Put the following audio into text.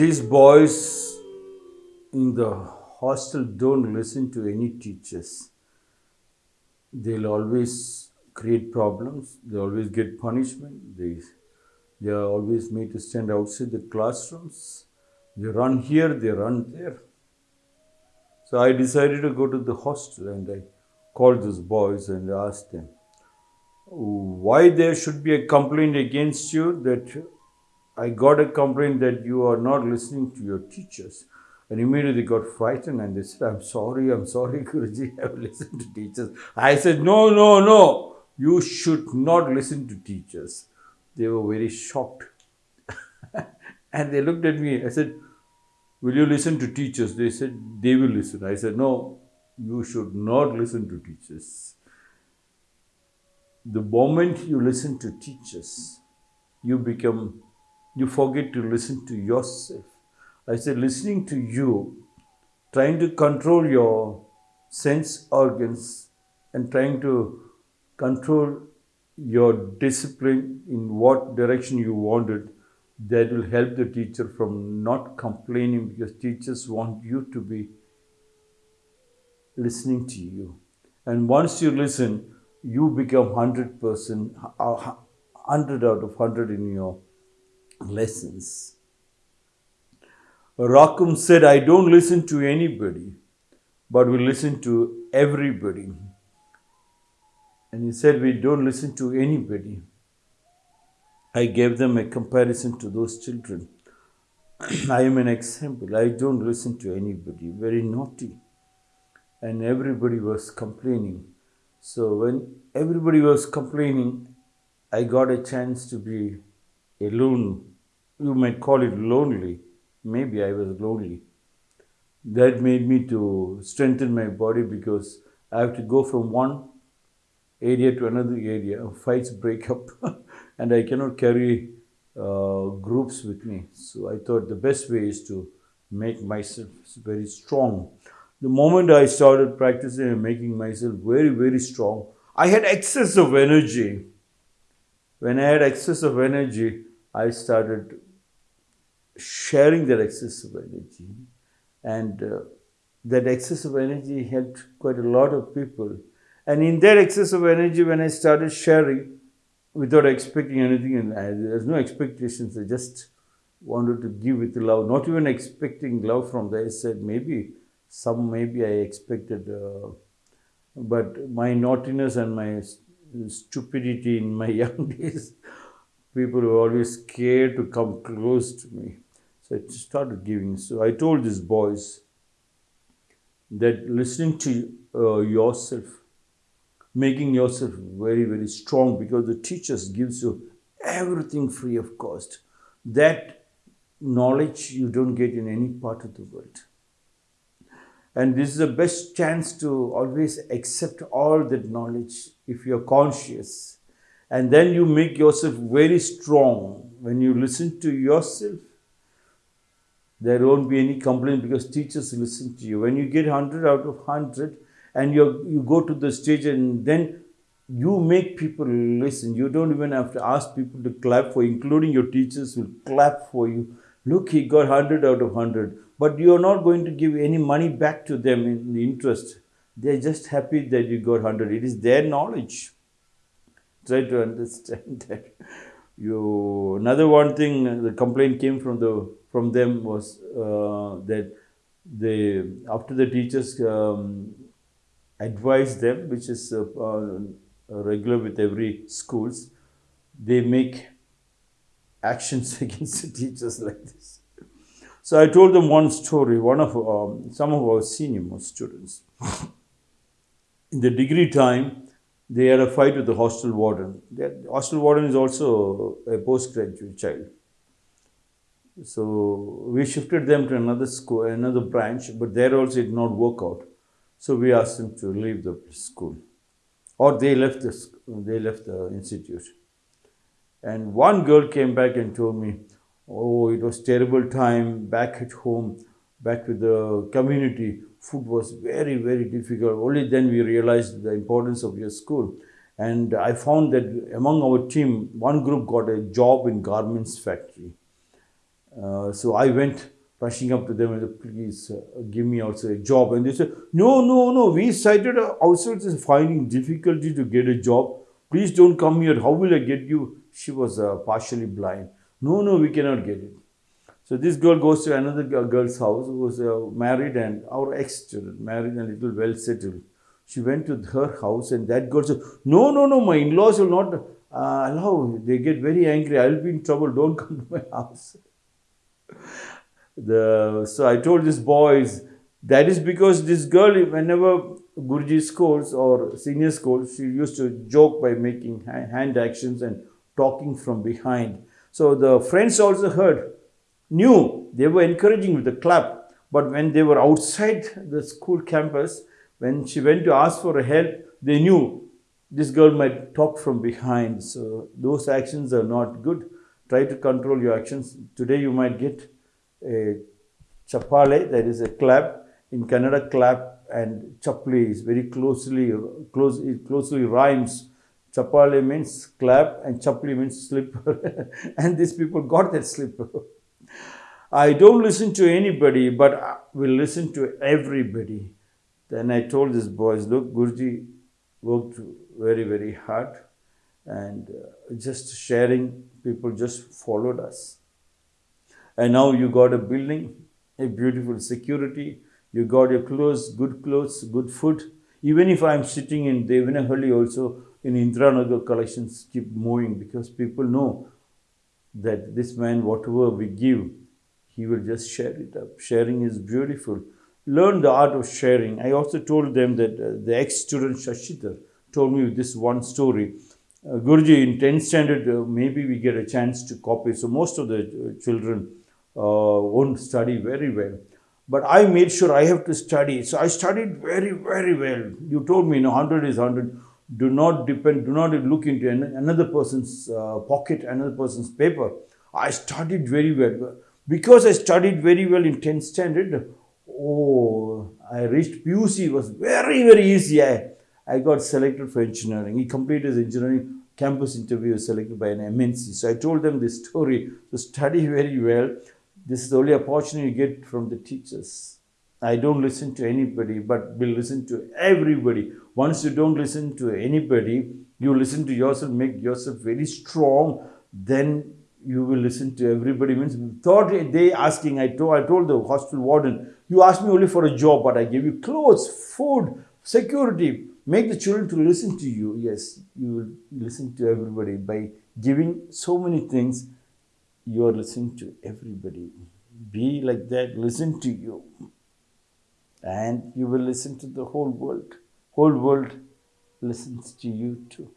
these boys in the hostel don't listen to any teachers. They'll always create problems, they always get punishment, they, they are always made to stand outside the classrooms. They run here, they run there. So I decided to go to the hostel and I called those boys and asked them why there should be a complaint against you that I got a complaint that you are not listening to your teachers. And immediately got frightened and they said, I'm sorry, I'm sorry, Guruji, I have listened to teachers. I said, No, no, no, you should not listen to teachers. They were very shocked. and they looked at me. I said, Will you listen to teachers? They said, They will listen. I said, No, you should not listen to teachers. The moment you listen to teachers, you become, you forget to listen to yourself. I said, listening to you, trying to control your sense organs and trying to control your discipline in what direction you wanted, that will help the teacher from not complaining because teachers want you to be listening to you. And once you listen, you become 100%, 100 out of 100 in your lessons. Rakum said, I don't listen to anybody, but we listen to everybody. And he said, We don't listen to anybody. I gave them a comparison to those children. I am an example. I don't listen to anybody, very naughty. And everybody was complaining. So when everybody was complaining, I got a chance to be alone. You might call it lonely. Maybe I was lonely. That made me to strengthen my body because I have to go from one area to another area. Fights break up, and I cannot carry uh, groups with me. So I thought the best way is to make myself very strong the moment I started practicing and making myself very, very strong, I had excess of energy. When I had excess of energy, I started sharing that excess of energy. And uh, that excess of energy helped quite a lot of people. And in that excess of energy, when I started sharing without expecting anything, and there's no expectations, I just wanted to give with love, not even expecting love from there. I said, maybe some maybe I expected, uh, but my naughtiness and my stupidity in my young days, people were always scared to come close to me. So I started giving. So I told these boys that listening to uh, yourself, making yourself very, very strong because the teachers gives you everything free of cost. That knowledge you don't get in any part of the world. And this is the best chance to always accept all that knowledge if you're conscious. And then you make yourself very strong. When you listen to yourself, there won't be any complaint because teachers listen to you. When you get 100 out of 100 and you you go to the stage and then you make people listen. You don't even have to ask people to clap for you, including your teachers will clap for you. Look, he got 100 out of 100 but you are not going to give any money back to them in the interest. They are just happy that you got 100. It is their knowledge. Try to understand that. You another one thing the complaint came from the from them was uh, that they after the teachers um, advise them, which is uh, uh, regular with every schools, they make actions against the teachers like this. So I told them one story, one of um, some of our senior most students. In the degree time, they had a fight with the hostel warden. The hostel warden is also a postgraduate child. So we shifted them to another school, another branch, but there also it did not work out. So we asked them to leave the school, or they left the they left the institute. And one girl came back and told me, oh, it was terrible time back at home, back with the community. Food was very, very difficult. Only then we realized the importance of your school. And I found that among our team, one group got a job in garments factory. Uh, so I went rushing up to them and said, please uh, give me also a job. And they said, no, no, no, we cited ourselves as finding difficulty to get a job. Please don't come here. How will I get you? She was uh, partially blind. No, no, we cannot get it. So this girl goes to another girl's house who was uh, married and our ex-student, married and little well settled. She went to her house and that girl said, no, no, no, my in-laws will not uh, allow. They get very angry. I'll be in trouble. Don't come to my house. The, so I told these boys, that is because this girl, whenever Guruji scolds or senior scolds, she used to joke by making hand actions and talking from behind. So the friends also heard, knew, they were encouraging with the clap. But when they were outside the school campus, when she went to ask for help, they knew this girl might talk from behind. So those actions are not good. Try to control your actions. Today you might get a chapale, that is a clap. In Kannada, clap and chapli is very closely, close, it closely rhymes. Chapale means clap and chapli means slipper. and these people got that slipper. I don't listen to anybody, but I will listen to everybody. Then I told these boys, look, Guruji worked very, very hard and uh, just sharing, people just followed us and now you got a building, a beautiful security, you got your clothes, good clothes, good food. Even if I'm sitting in Devanahalli also, in Indiranagar collections keep moving because people know that this man, whatever we give, he will just share it up. Sharing is beautiful. Learn the art of sharing. I also told them that uh, the ex-student Shashidhar told me this one story. Uh, Guruji, in 10th standard, uh, maybe we get a chance to copy. So most of the uh, children uh, won't study very well. But I made sure I have to study. So I studied very, very well. You told me, you know, 100 is 100. Do not depend, do not look into another person's uh, pocket, another person's paper. I studied very well. Because I studied very well in 10th standard, oh, I reached PUC, it was very, very easy. I, I got selected for engineering. He completed his engineering campus interview selected by an MNC. So I told them this story. So study very well. This is the only opportunity you get from the teachers. I don't listen to anybody, but will listen to everybody. Once you don't listen to anybody, you listen to yourself, make yourself very strong, then you will listen to everybody. Means third day asking, I told, I told the hospital warden, you asked me only for a job, but I gave you clothes, food, security. Make the children to listen to you. Yes, you will listen to everybody by giving so many things you are listening to everybody. Be like that, listen to you. And you will listen to the whole world. Whole world listens to you too.